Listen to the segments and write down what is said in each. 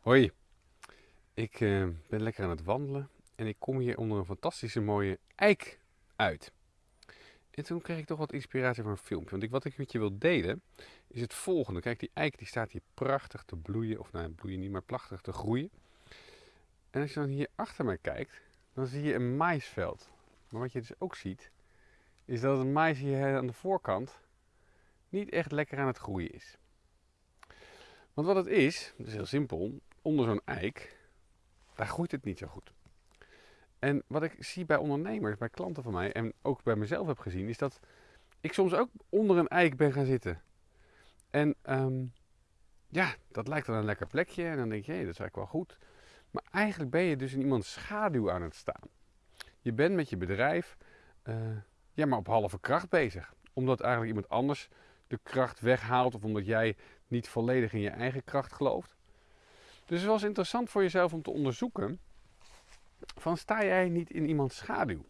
Hoi, ik eh, ben lekker aan het wandelen en ik kom hier onder een fantastische mooie eik uit. En toen kreeg ik toch wat inspiratie voor een filmpje. Want ik, wat ik met je wil delen is het volgende. Kijk, die eik die staat hier prachtig te bloeien. Of nou, bloeien niet, maar prachtig te groeien. En als je dan hier achter mij kijkt, dan zie je een maisveld. Maar wat je dus ook ziet, is dat het mais hier aan de voorkant niet echt lekker aan het groeien is. Want wat het is, dat is heel simpel, onder zo'n eik, daar groeit het niet zo goed. En wat ik zie bij ondernemers, bij klanten van mij en ook bij mezelf heb gezien, is dat ik soms ook onder een eik ben gaan zitten. En ehm, ja, dat lijkt dan een lekker plekje en dan denk je, hé, dat is eigenlijk wel goed. Maar eigenlijk ben je dus in iemands schaduw aan het staan. Je bent met je bedrijf uh, ja, maar op halve kracht bezig. Omdat eigenlijk iemand anders de kracht weghaalt of omdat jij niet volledig in je eigen kracht gelooft. Dus het was interessant voor jezelf om te onderzoeken van sta jij niet in iemands schaduw?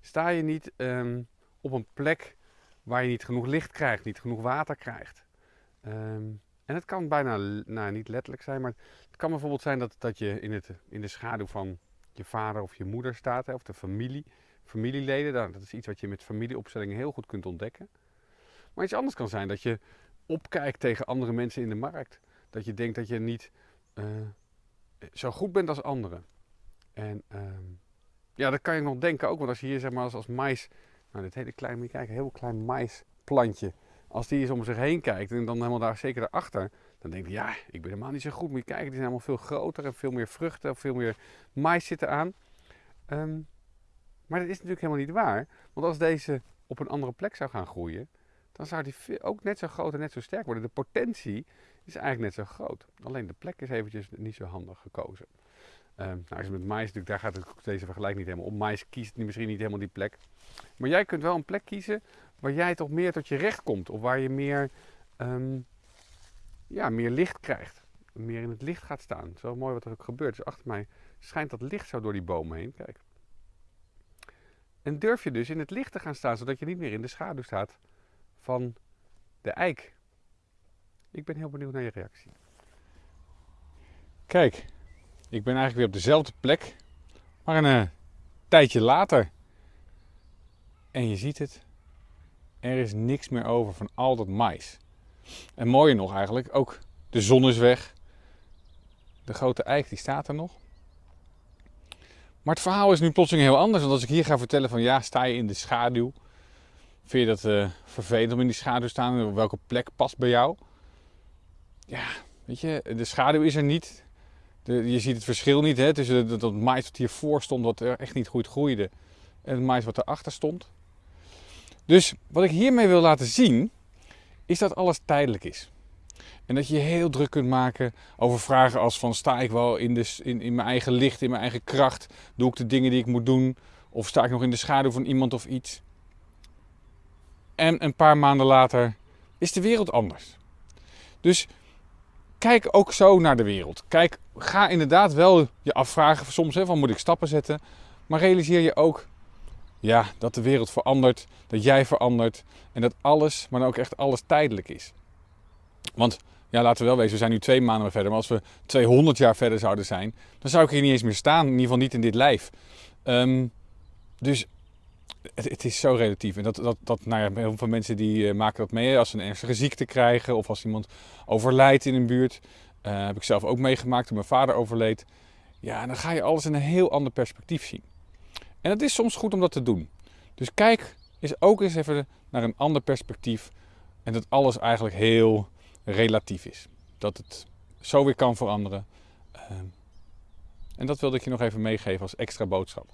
Sta je niet um, op een plek waar je niet genoeg licht krijgt, niet genoeg water krijgt? Um, en het kan bijna nou, niet letterlijk zijn, maar het kan bijvoorbeeld zijn dat, dat je in, het, in de schaduw van je vader of je moeder staat, hè, of de familie, familieleden. Dat is iets wat je met familieopstellingen heel goed kunt ontdekken. Maar iets anders kan zijn dat je opkijkt tegen andere mensen in de markt. Dat je denkt dat je niet uh, zo goed bent als anderen. En uh, ja, dat kan je nog denken ook. Want als je hier zeg maar als, als mais, nou dit hele kleine, moet je kijken, heel klein maisplantje. Als die eens om zich heen kijkt en dan helemaal daar zeker daarachter. Dan denk je, ja, ik ben helemaal niet zo goed. Moet je kijken, die zijn allemaal veel groter en veel meer vruchten. Veel meer mais zitten aan. Um, maar dat is natuurlijk helemaal niet waar. Want als deze op een andere plek zou gaan groeien, dan zou die ook net zo groot en net zo sterk worden. De potentie is eigenlijk net zo groot. Alleen de plek is eventjes niet zo handig gekozen. Um, nou, je met mais natuurlijk, daar gaat het, deze vergelijking niet helemaal om. Mais kiest misschien niet helemaal die plek. Maar jij kunt wel een plek kiezen waar jij toch meer tot je recht komt. Of waar je meer, um, ja, meer licht krijgt. Meer in het licht gaat staan. Het is wel mooi wat er ook gebeurt. Dus achter mij schijnt dat licht zo door die bomen heen. Kijk. En durf je dus in het licht te gaan staan, zodat je niet meer in de schaduw staat van de eik. Ik ben heel benieuwd naar je reactie. Kijk, ik ben eigenlijk weer op dezelfde plek, maar een uh, tijdje later. En je ziet het, er is niks meer over van al dat mais. En mooier nog eigenlijk, ook de zon is weg. De grote eik die staat er nog. Maar het verhaal is nu plotseling heel anders. Want als ik hier ga vertellen van ja, sta je in de schaduw. Vind je dat uh, vervelend om in die schaduw te staan? Op welke plek past bij jou? Ja, weet je, de schaduw is er niet. De, je ziet het verschil niet hè, tussen dat, dat wat hiervoor stond, wat er echt niet goed groeide. En het mais wat erachter stond. Dus wat ik hiermee wil laten zien, is dat alles tijdelijk is. En dat je je heel druk kunt maken over vragen als van sta ik wel in, de, in, in mijn eigen licht, in mijn eigen kracht? Doe ik de dingen die ik moet doen? Of sta ik nog in de schaduw van iemand of iets? En een paar maanden later is de wereld anders. Dus kijk ook zo naar de wereld. Kijk, ga inderdaad wel je afvragen soms hè, van moet ik stappen zetten. Maar realiseer je ook ja, dat de wereld verandert, dat jij verandert en dat alles, maar dan ook echt alles tijdelijk is. Want ja, laten we wel wezen, we zijn nu twee maanden verder. Maar als we 200 jaar verder zouden zijn, dan zou ik hier niet eens meer staan. In ieder geval niet in dit lijf. Um, dus het, is zo relatief. En dat, dat, dat nou heel veel mensen die uh, maken dat mee. Als ze een ernstige ziekte krijgen of als iemand overlijdt in een buurt. Uh, heb ik zelf ook meegemaakt toen mijn vader overleed. Ja, dan ga je alles in een heel ander perspectief zien. En het is soms goed om dat te doen. Dus kijk eens ook eens even naar een ander perspectief. En dat alles eigenlijk heel relatief is. Dat het zo weer kan veranderen. Ehm, en dat wilde ik je nog even meegeven als extra boodschap.